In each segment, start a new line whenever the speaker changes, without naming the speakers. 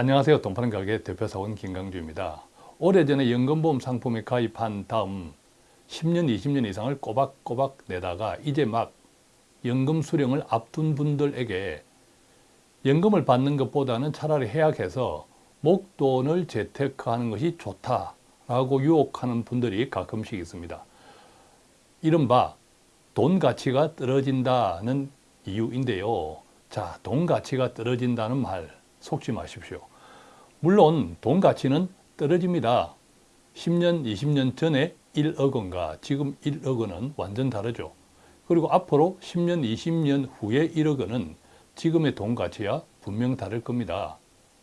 안녕하세요. 돈파는 가게 대표사원 김강주입니다. 오래전에 연금보험 상품에 가입한 다음 10년, 20년 이상을 꼬박꼬박 내다가 이제 막 연금 수령을 앞둔 분들에게 연금을 받는 것보다는 차라리 해약해서 목돈을 재테크하는 것이 좋다라고 유혹하는 분들이 가끔씩 있습니다. 이른바 돈 가치가 떨어진다는 이유인데요. 자, 돈 가치가 떨어진다는 말 속지 마십시오. 물론 돈 가치는 떨어집니다. 10년, 20년 전에 1억 원과 지금 1억 원은 완전 다르죠. 그리고 앞으로 10년, 20년 후에 1억 원은 지금의 돈 가치와 분명 다를 겁니다.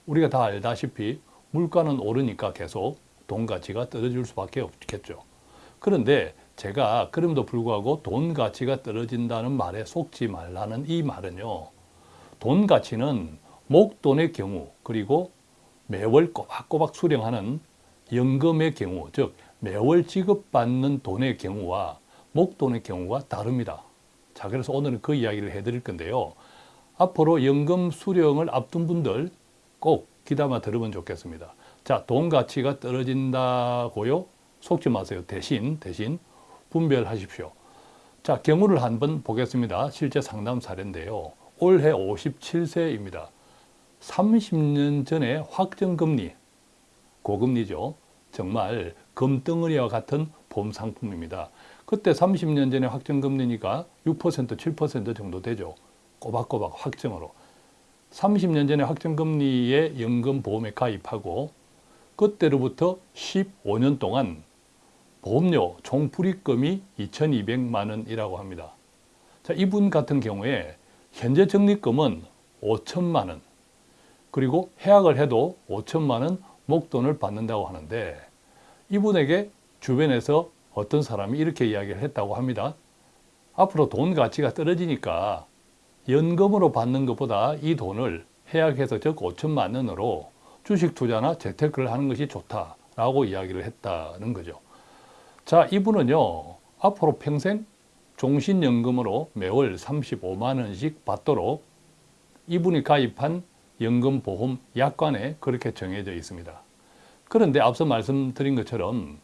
우리가 다 알다시피 물가는 오르니까 계속 돈 가치가 떨어질 수밖에 없겠죠. 그런데 제가 그럼에도 불구하고 돈 가치가 떨어진다는 말에 속지 말라는 이 말은요. 돈 가치는 목돈의 경우 그리고 매월 꼬박꼬박 수령하는 연금의 경우 즉 매월 지급받는 돈의 경우와 목돈의 경우가 다릅니다. 자 그래서 오늘은 그 이야기를 해드릴 건데요. 앞으로 연금 수령을 앞둔 분들 꼭 귀담아 들으면 좋겠습니다. 자, 돈 가치가 떨어진다고요? 속지 마세요. 대신 대신 분별하십시오. 자, 경우를 한번 보겠습니다. 실제 상담 사례인데요. 올해 57세입니다. 30년 전에 확정금리, 고금리죠. 정말 금덩어리와 같은 보험 상품입니다. 그때 30년 전에 확정금리니까 6% 7% 정도 되죠. 꼬박꼬박 확정으로. 30년 전에 확정금리에 연금보험에 가입하고 그때로부터 15년 동안 보험료 총 불입금이 2,200만 원이라고 합니다. 자, 이분 같은 경우에 현재 적립금은 5천만 원 그리고 해약을 해도 5천만 원 목돈을 받는다고 하는데 이분에게 주변에서 어떤 사람이 이렇게 이야기를 했다고 합니다. 앞으로 돈 가치가 떨어지니까 연금으로 받는 것보다 이 돈을 해약해서 즉 5천만 원으로 주식 투자나 재테크를 하는 것이 좋다라고 이야기를 했다는 거죠. 자, 이분은요. 앞으로 평생 종신연금으로 매월 35만 원씩 받도록 이분이 가입한 연금보험 약관에 그렇게 정해져 있습니다. 그런데 앞서 말씀드린 것처럼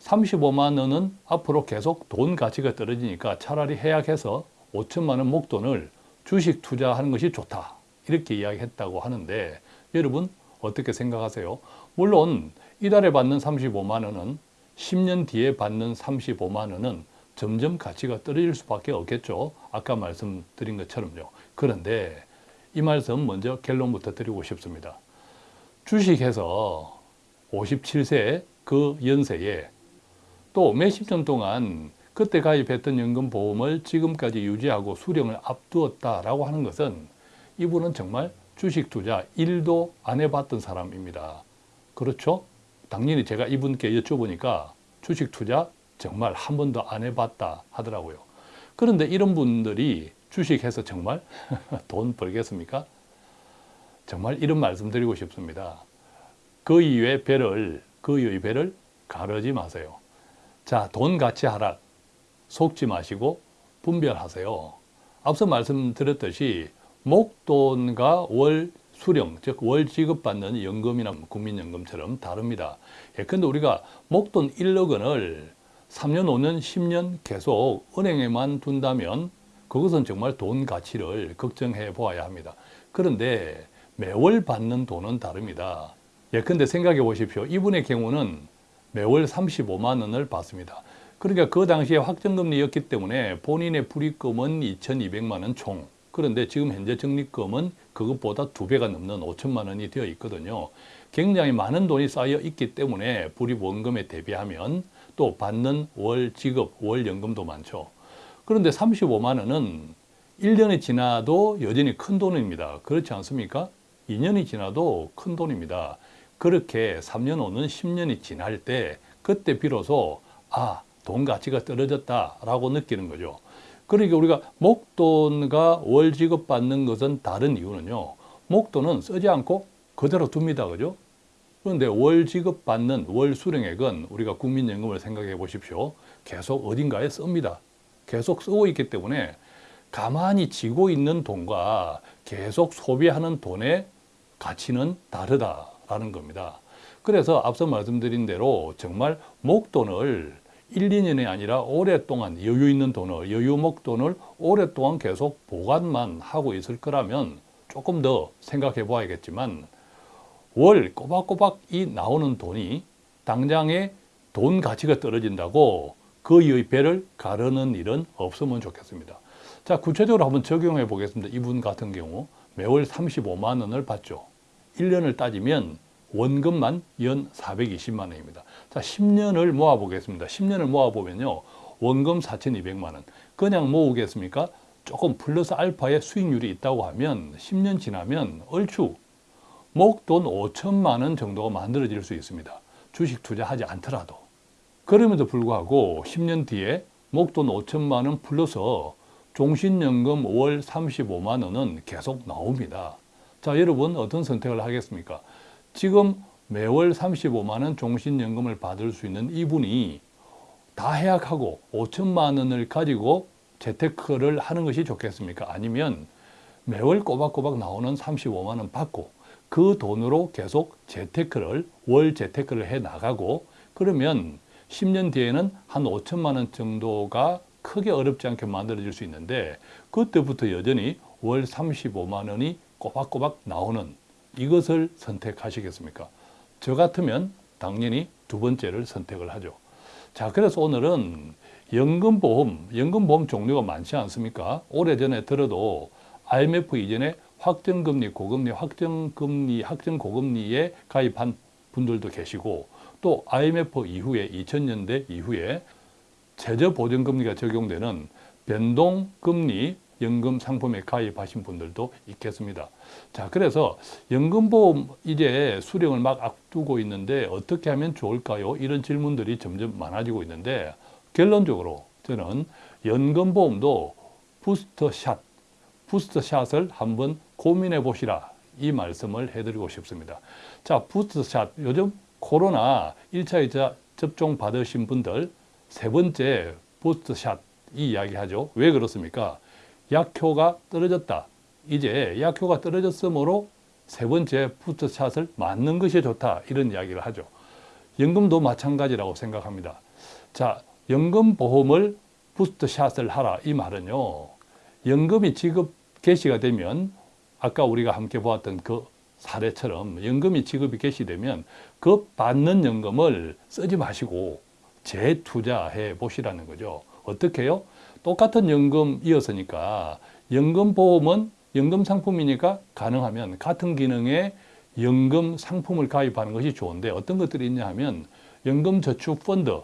35만 원은 앞으로 계속 돈 가치가 떨어지니까 차라리 해약해서 5천만 원 목돈을 주식 투자하는 것이 좋다. 이렇게 이야기했다고 하는데 여러분 어떻게 생각하세요? 물론 이달에 받는 35만 원은 10년 뒤에 받는 35만 원은 점점 가치가 떨어질 수밖에 없겠죠. 아까 말씀드린 것처럼요. 그런데 이 말씀 먼저 결론부터 드리고 싶습니다. 주식해서 57세 그 연세에 또 몇십 년 동안 그때 가입했던 연금보험을 지금까지 유지하고 수령을 앞두었다라고 하는 것은 이분은 정말 주식 투자 1도 안 해봤던 사람입니다. 그렇죠? 당연히 제가 이분께 여쭤보니까 주식 투자 정말 한 번도 안 해봤다 하더라고요. 그런데 이런 분들이 주식해서 정말 돈 벌겠습니까? 정말 이런 말씀 드리고 싶습니다. 그 이외의 배를, 그 이외의 배를 가르지 마세요. 자, 돈 가치 하락 속지 마시고 분별하세요. 앞서 말씀드렸듯이 목돈과 월 수령, 즉 월 지급받는 연금이나 국민연금처럼 다릅니다. 예컨대 우리가 목돈 1억 원을 3년, 5년, 10년 계속 은행에만 둔다면 그것은 정말 돈 가치를 걱정해 보아야 합니다. 그런데 매월 받는 돈은 다릅니다. 예컨대 생각해 보십시오. 이분의 경우는 매월 35만 원을 받습니다. 그러니까 그 당시에 확정금리였기 때문에 본인의 불입금은 2,200만 원 총. 그런데 지금 현재 적립금은 그것보다 두 배가 넘는 5천만 원이 되어 있거든요. 굉장히 많은 돈이 쌓여 있기 때문에 불입원금에 대비하면 또 받는 월 지급, 월 연금도 많죠. 그런데 35만 원은 1년이 지나도 여전히 큰 돈입니다. 그렇지 않습니까? 2년이 지나도 큰 돈입니다. 그렇게 3년, 5년, 10년이 지날 때 그때 비로소 아, 돈 가치가 떨어졌다라고 느끼는 거죠. 그러니까 우리가 목돈과 월 지급 받는 것은 다른 이유는요. 목돈은 쓰지 않고 그대로 둡니다. 그죠? 그런데 월 지급 받는 월 수령액은 우리가 국민연금을 생각해 보십시오. 계속 어딘가에 씁니다. 계속 쓰고 있기 때문에 가만히 지고 있는 돈과 계속 소비하는 돈의 가치는 다르다라는 겁니다. 그래서 앞서 말씀드린 대로 정말 목돈을 1, 2년이 아니라 오랫동안 여유 있는 돈을, 여유 목돈을 오랫동안 계속 보관만 하고 있을 거라면 조금 더 생각해 봐야겠지만 월 꼬박꼬박 이 나오는 돈이 당장에 돈 가치가 떨어진다고 그 이의 배를 가르는 일은 없으면 좋겠습니다. 자, 구체적으로 한번 적용해 보겠습니다. 이분 같은 경우 매월 35만 원을 받죠. 1년을 따지면 원금만 연 420만 원입니다. 자, 10년을 모아 보겠습니다. 10년을 모아 보면요. 원금 4,200만 원. 그냥 모으겠습니까? 조금 플러스 알파의 수익률이 있다고 하면 10년 지나면 얼추 목돈 5천만 원 정도가 만들어질 수 있습니다. 주식 투자하지 않더라도. 그럼에도 불구하고 10년 뒤에 목돈 5천만 원 플러스 종신연금 월 35만 원은 계속 나옵니다. 자, 여러분 어떤 선택을 하겠습니까? 지금 매월 35만 원 종신연금을 받을 수 있는 이분이 다 해약하고 5천만 원을 가지고 재테크를 하는 것이 좋겠습니까? 아니면 매월 꼬박꼬박 나오는 35만 원 받고 그 돈으로 계속 재테크를 월 재테크를 해 나가고 그러면 10년 뒤에는 한 5천만 원 정도가 크게 어렵지 않게 만들어질 수 있는데 그때부터 여전히 월 35만 원이 꼬박꼬박 나오는 이것을 선택하시겠습니까? 저 같으면 당연히 두 번째를 선택을 하죠. 자, 그래서 오늘은 연금보험, 연금보험 종류가 많지 않습니까? 오래전에 들어도 IMF 이전에 확정금리, 고금리, 확정금리, 확정고금리에 가입한 분들도 계시고 또 IMF 이후에 2000년대 이후에 최저보증금리가 적용되는 변동금리 연금 상품에 가입하신 분들도 있겠습니다. 자, 그래서 연금보험 이제 수령을 막 앞두고 있는데 어떻게 하면 좋을까요? 이런 질문들이 점점 많아지고 있는데 결론적으로 저는 연금보험도 부스터샷, 부스터샷을 한번 고민해 보시라 이 말씀을 해드리고 싶습니다. 자, 부스터샷 요즘 코로나 1차, 2차 접종 받으신 분들 세 번째 부스터샷 이 이야기 하죠. 왜 그렇습니까? 약효가 떨어졌다. 이제 약효가 떨어졌으므로 세 번째 부스터샷을 맞는 것이 좋다. 이런 이야기를 하죠. 연금도 마찬가지라고 생각합니다. 자, 연금보험을 부스터샷을 하라. 이 말은요. 연금이 지급 개시가 되면 아까 우리가 함께 보았던 그 사례처럼 연금이 지급이 개시되면 그 받는 연금을 쓰지 마시고 재투자해 보시라는 거죠. 어떻게 해요? 똑같은 연금이었으니까 연금보험은 연금 상품이니까 가능하면 같은 기능의 연금 상품을 가입하는 것이 좋은데 어떤 것들이 있냐 하면 연금저축펀드,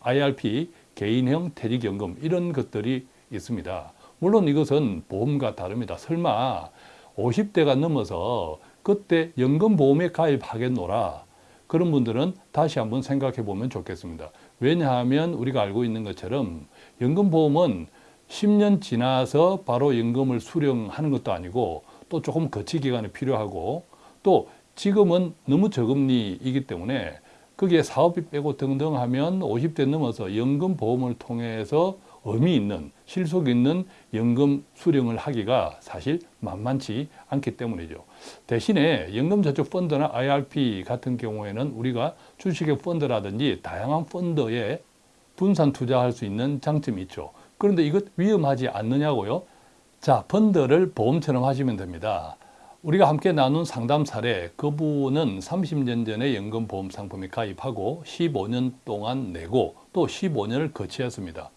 IRP, 개인형 퇴직연금 이런 것들이 있습니다. 물론 이것은 보험과 다릅니다. 설마 50대가 넘어서 그때 연금보험에 가입하겠노라 그런 분들은 다시 한번 생각해 보면 좋겠습니다. 왜냐하면 우리가 알고 있는 것처럼 연금보험은 10년 지나서 바로 연금을 수령하는 것도 아니고 또 조금 거치 기간이 필요하고 또 지금은 너무 저금리이기 때문에 거기에 사업비 빼고 등등 하면 50대 넘어서 연금보험을 통해서 의미 있는 실속 있는 연금 수령을 하기가 사실 만만치 않기 때문이죠. 대신에 연금저축 펀드나 IRP 같은 경우에는 우리가 주식의 펀드라든지 다양한 펀드에 분산 투자할 수 있는 장점이 있죠. 그런데 이것 위험하지 않느냐고요? 자, 펀드를 보험처럼 하시면 됩니다. 우리가 함께 나눈 상담 사례, 그분은 30년 전에 연금보험 상품에 가입하고 15년 동안 내고 또 15년을 거치했습니다.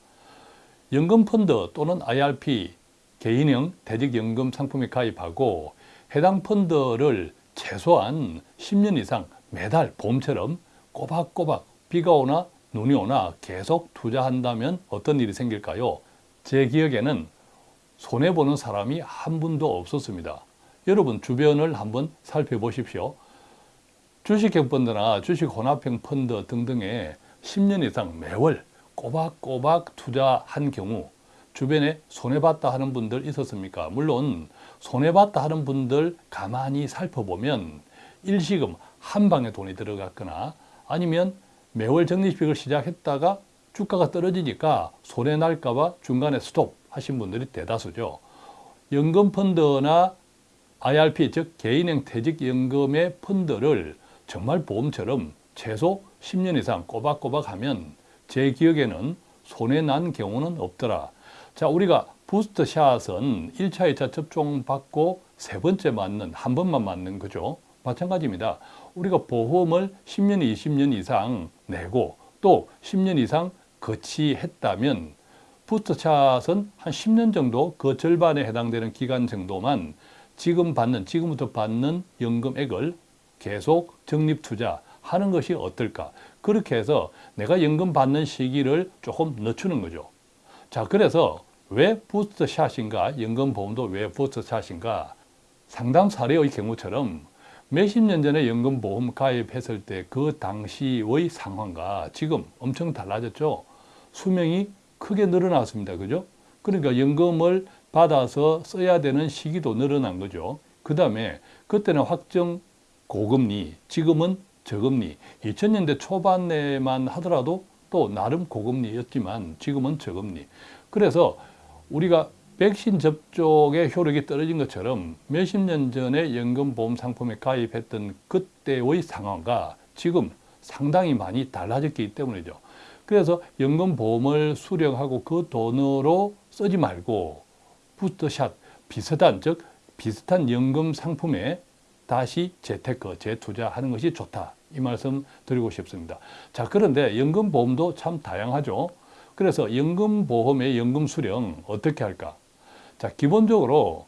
연금펀드 또는 IRP, 개인형 퇴직연금 상품에 가입하고 해당 펀드를 최소한 10년 이상 매달 보험처럼 꼬박꼬박 비가 오나 눈이 오나 계속 투자한다면 어떤 일이 생길까요? 제 기억에는 손해보는 사람이 한 분도 없었습니다. 여러분 주변을 한번 살펴보십시오. 주식형 펀드나 주식 혼합형 펀드 등등에 10년 이상 매월 꼬박꼬박 투자한 경우 주변에 손해봤다 하는 분들 있었습니까? 물론 손해봤다 하는 분들 가만히 살펴보면 일시금 한 방에 돈이 들어갔거나 아니면 매월 적립식을 시작했다가 주가가 떨어지니까 손해 날까 봐 중간에 스톱 하신 분들이 대다수죠. 연금펀드나 IRP 즉 개인형 퇴직연금의 펀드를 정말 보험처럼 최소 10년 이상 꼬박꼬박 하면 제 기억에는 손해 난 경우는 없더라. 자, 우리가 부스터 샷은 1차, 2차 접종 받고 세 번째 맞는 한 번만 맞는 거죠. 마찬가지입니다. 우리가 보험을 10년, 20년 이상 내고 또 10년 이상 거치했다면 부스터샷은 한 10년 정도 그 절반에 해당되는 기간 정도만 지금 받는, 지금부터 받는 연금액을 계속 적립 투자 하는 것이 어떨까? 그렇게 해서 내가 연금 받는 시기를 조금 늦추는 거죠. 자, 그래서 왜 부스터 샷인가? 연금 보험도 왜 부스터 샷인가? 상담 사례의 경우처럼 몇십 년 전에 연금 보험 가입했을 때 그 당시의 상황과 지금 엄청 달라졌죠. 수명이 크게 늘어났습니다. 그죠? 그러니까 연금을 받아서 써야 되는 시기도 늘어난 거죠. 그 다음에 그때는 확정 고금리, 지금은 저금리. 2000년대 초반에만 하더라도 또 나름 고금리였지만 지금은 저금리. 그래서 우리가 백신 접종의 효력이 떨어진 것처럼 몇십 년 전에 연금보험 상품에 가입했던 그때의 상황과 지금 상당히 많이 달라졌기 때문이죠. 그래서 연금보험을 수령하고 그 돈으로 쓰지 말고 부스터샷 비슷한 즉 비슷한 연금 상품에 다시 재테크, 재투자하는 것이 좋다. 이 말씀 드리고 싶습니다. 자, 그런데 연금보험도 참 다양하죠. 그래서 연금보험의 연금 수령 어떻게 할까? 자, 기본적으로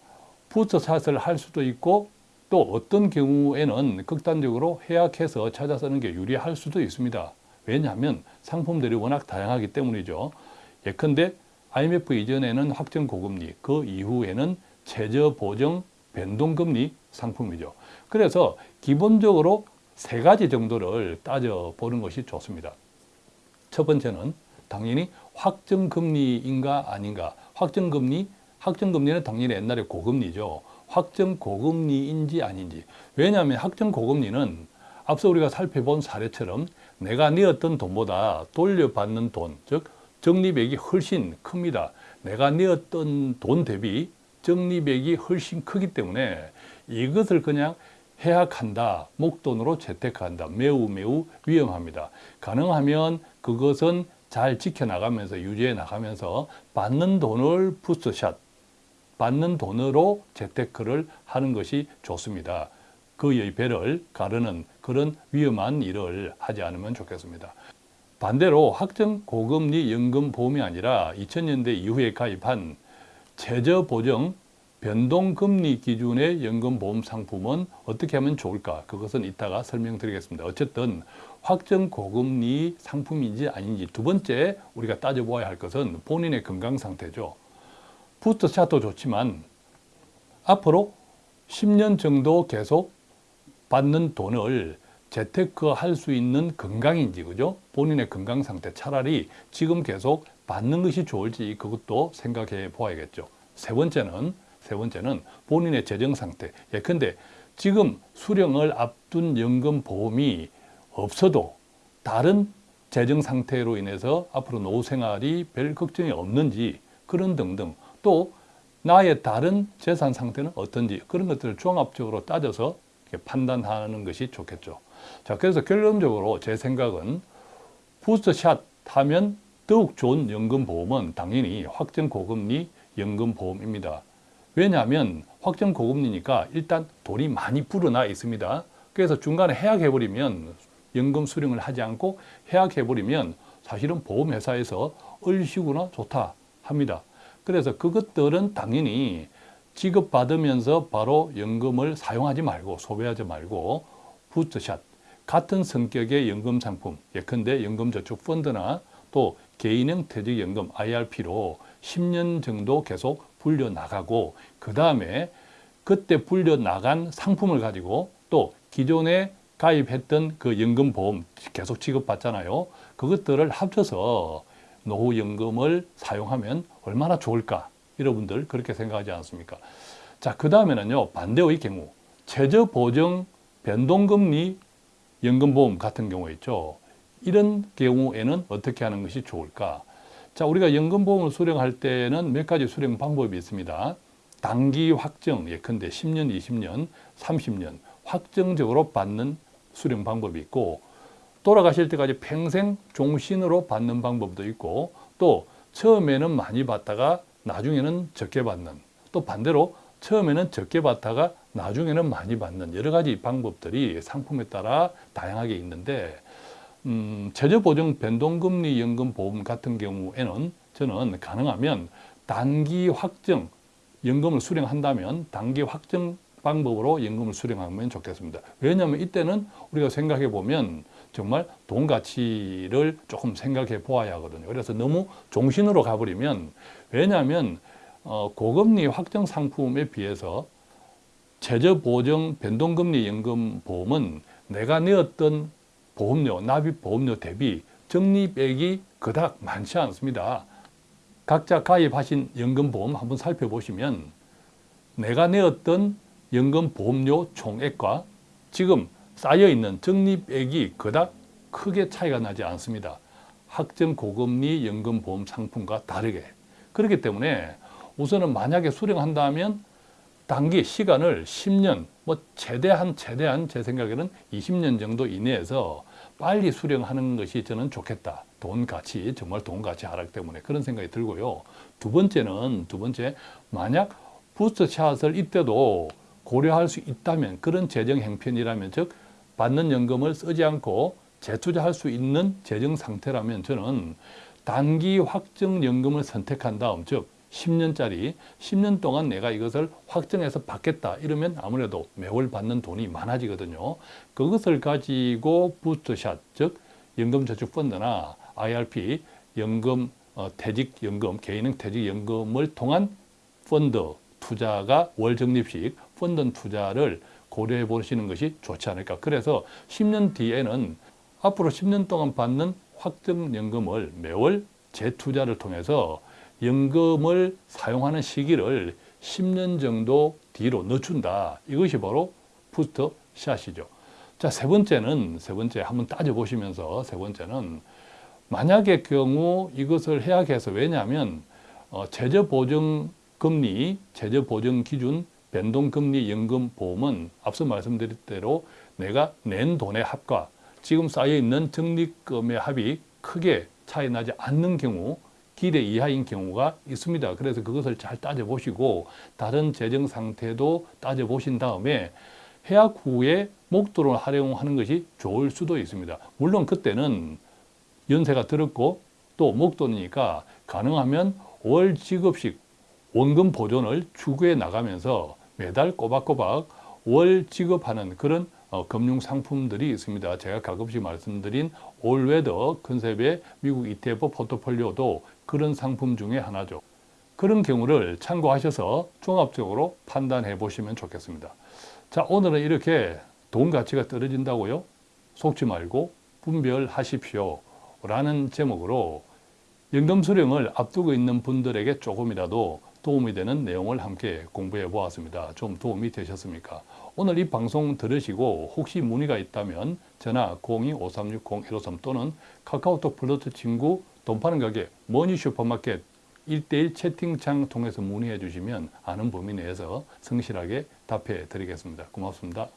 부스터샷을 할 수도 있고 또 어떤 경우에는 극단적으로 해약해서 찾아 쓰는 게 유리할 수도 있습니다. 왜냐하면 상품들이 워낙 다양하기 때문이죠. 예컨대 IMF 이전에는 확정 고금리, 그 이후에는 최저 보정 변동금리 상품이죠. 그래서 기본적으로 세 가지 정도를 따져보는 것이 좋습니다. 첫 번째는 당연히 확정금리인가 아닌가. 확정금리, 확정금리는 당연히 옛날에 고금리죠. 확정 고금리인지 아닌지. 왜냐하면 확정 고금리는 앞서 우리가 살펴본 사례처럼 내가 내었던 돈보다 돌려받는 돈, 즉 적립액이 훨씬 큽니다. 내가 내었던 돈 대비 적립액이 훨씬 크기 때문에 이것을 그냥 해약한다, 목돈으로 재테크한다. 매우 매우 위험합니다. 가능하면 그것은 잘 지켜나가면서 유지해 나가면서 받는 돈을 부스샷, 받는 돈으로 재테크를 하는 것이 좋습니다. 그의 배를 가르는 그런 위험한 일을 하지 않으면 좋겠습니다. 반대로 확정 고금리 연금 보험이 아니라 2000년대 이후에 가입한 최저 보정 변동금리 기준의 연금보험 상품은 어떻게 하면 좋을까? 그것은 이따가 설명드리겠습니다. 어쨌든 확정 고금리 상품인지 아닌지 두 번째 우리가 따져보아야 할 것은 본인의 건강 상태죠. 부스터샷도 좋지만 앞으로 10년 정도 계속 받는 돈을 재테크 할 수 있는 건강인지 그죠? 본인의 건강 상태 차라리 지금 계속 받는 것이 좋을지 그것도 생각해 보아야겠죠. 세 번째는 세 번째는 본인의 재정 상태. 예컨대 지금 수령을 앞둔 연금 보험이 없어도 다른 재정 상태로 인해서 앞으로 노후 생활이 별 걱정이 없는지 그런 등등 또 나의 다른 재산 상태는 어떤지 그런 것들을 종합적으로 따져서 판단하는 것이 좋겠죠. 자, 그래서 결론적으로 제 생각은 부스트샷 하면 더욱 좋은 연금보험은 당연히 확정 고금리 연금보험입니다. 왜냐하면 확정 고금리니까 일단 돈이 많이 불어나 있습니다. 그래서 중간에 해약해버리면 연금 수령을 하지 않고 해약해버리면 사실은 보험회사에서 얼씨구나 좋다 합니다. 그래서 그것들은 당연히 지급받으면서 바로 연금을 사용하지 말고 소비하지 말고 부스트샷 같은 성격의 연금 상품 예컨대 연금저축펀드나 또 개인형 퇴직연금 IRP로 10년 정도 계속 불려나가고 그 다음에 그때 불려나간 상품을 가지고 또 기존에 가입했던 그 연금보험 계속 지급받잖아요. 그것들을 합쳐서 노후연금을 사용하면 얼마나 좋을까? 여러분들 그렇게 생각하지 않습니까? 자, 그 다음에는요, 반대의 경우. 최저보정 변동금리 연금보험 같은 경우 있죠. 이런 경우에는 어떻게 하는 것이 좋을까? 자, 우리가 연금보험을 수령할 때는 몇 가지 수령 방법이 있습니다. 단기 확정 예컨대 10년, 20년, 30년 확정적으로 받는 수령 방법이 있고 돌아가실 때까지 평생 종신으로 받는 방법도 있고 또 처음에는 많이 받다가 나중에는 적게 받는 또 반대로 처음에는 적게 받다가 나중에는 많이 받는 여러 가지 방법들이 상품에 따라 다양하게 있는데 음, 최저보정 변동금리 연금 보험 같은 경우에는 저는 가능하면 단기 확정 연금을 수령한다면 단기 확정 방법으로 연금을 수령하면 좋겠습니다. 왜냐하면 이때는 우리가 생각해 보면 정말 돈 가치를 조금 생각해 보아야 하거든요. 그래서 너무 종신으로 가버리면 왜냐하면 어, 고금리 확정 상품에 비해서 최저보정 변동금리 연금 보험은 내가 내었던 보험료, 납입 보험료 대비 적립액이 그닥 많지 않습니다. 각자 가입하신 연금보험 한번 살펴보시면 내가 내었던 연금보험료 총액과 지금 쌓여있는 적립액이 그닥 크게 차이가 나지 않습니다. 확정 고금리 연금보험 상품과 다르게. 그렇기 때문에 우선은 만약에 수령한다면 단기 시간을 10년, 뭐 최대한 최대한 제 생각에는 20년 정도 이내에서 빨리 수령하는 것이 저는 좋겠다. 돈 가치, 정말 돈 가치 하락 때문에 그런 생각이 들고요. 두 번째는, 두 번째, 만약 부스터 샷을 이때도 고려할 수 있다면 그런 재정 행편이라면 즉 받는 연금을 쓰지 않고 재투자할 수 있는 재정 상태라면 저는 단기 확정 연금을 선택한 다음 즉 10년짜리 10년 동안 내가 이것을 확정해서 받겠다 이러면 아무래도 매월 받는 돈이 많아지거든요. 그것을 가지고 부스트샷 즉 연금저축펀드나 IRP 연금 어, 퇴직연금 개인형 퇴직연금을 통한 펀드 투자가 월적립식 펀드 투자를 고려해 보시는 것이 좋지 않을까. 그래서 10년 뒤에는 앞으로 10년 동안 받는 확정연금을 매월 재투자를 통해서 연금을 사용하는 시기를 10년 정도 뒤로 늦춘다. 이것이 바로 부스터 샷이죠. 자, 세 번째는, 세 번째 한번 따져보시면서 세 번째는 만약의 경우 이것을 해약해서 왜냐하면 어, 최저보증 금리, 최저보증 기준, 변동금리 연금 보험은 앞서 말씀드린 대로 내가 낸 돈의 합과 지금 쌓여있는 적립금의 합이 크게 차이 나지 않는 경우 기대 이하인 경우가 있습니다. 그래서 그것을 잘 따져보시고 다른 재정 상태도 따져보신 다음에 해약 후에 목돈을 활용하는 것이 좋을 수도 있습니다. 물론 그때는 연세가 들었고 또 목돈이니까 가능하면 월 지급식 원금 보존을 추구해 나가면서 매달 꼬박꼬박 월 지급하는 그런 어, 금융 상품들이 있습니다. 제가 가끔씩 말씀드린 올웨더 컨셉의 미국 ETF 포트폴리오도 그런 상품 중에 하나죠. 그런 경우를 참고하셔서 종합적으로 판단해 보시면 좋겠습니다. 자, 오늘은 이렇게 돈 가치가 떨어진다고요? 속지 말고 분별하십시오. 라는 제목으로 연금 수령을 앞두고 있는 분들에게 조금이라도 도움이 되는 내용을 함께 공부해 보았습니다. 좀 도움이 되셨습니까? 오늘 이 방송 들으시고 혹시 문의가 있다면 전화 02-5360-153 또는 카카오톡 플러스 친구 돈 파는 가게 머니 슈퍼마켓 1대1 채팅창 통해서 문의해 주시면 아는 범위 내에서 성실하게 답해 드리겠습니다. 고맙습니다.